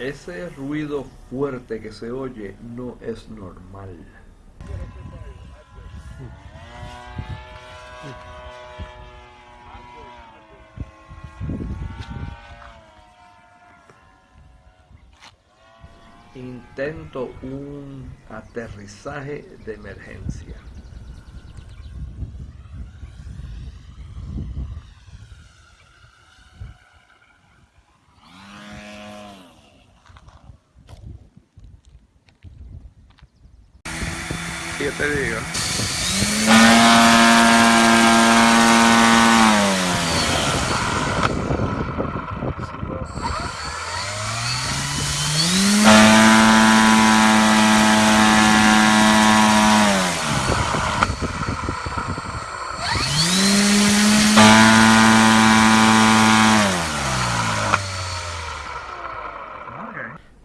Ese ruido fuerte que se oye no es normal. Intento un aterrizaje de emergencia.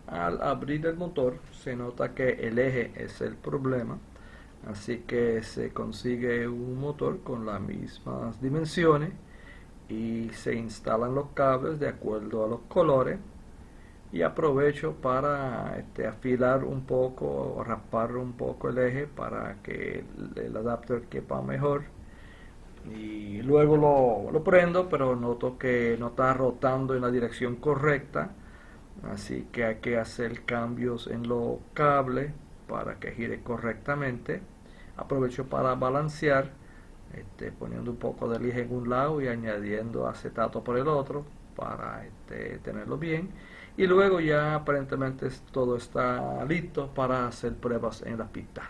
Al abrir el motor se nota que el eje es el problema así que se consigue un motor con las mismas dimensiones y se instalan los cables de acuerdo a los colores. Y aprovecho para este, afilar un poco o raspar un poco el eje para que el, el adapter quepa mejor. Y luego lo, lo, prendo pero noto que no está rotando en la dirección correcta. Así que hay que hacer cambios en los cables para que gire correctamente. Aprovecho para balancear este, poniendo un poco de lija en un lado y añadiendo acetato por el otro para este, tenerlo bien. Y luego ya aparentemente todo está listo para hacer pruebas en la pista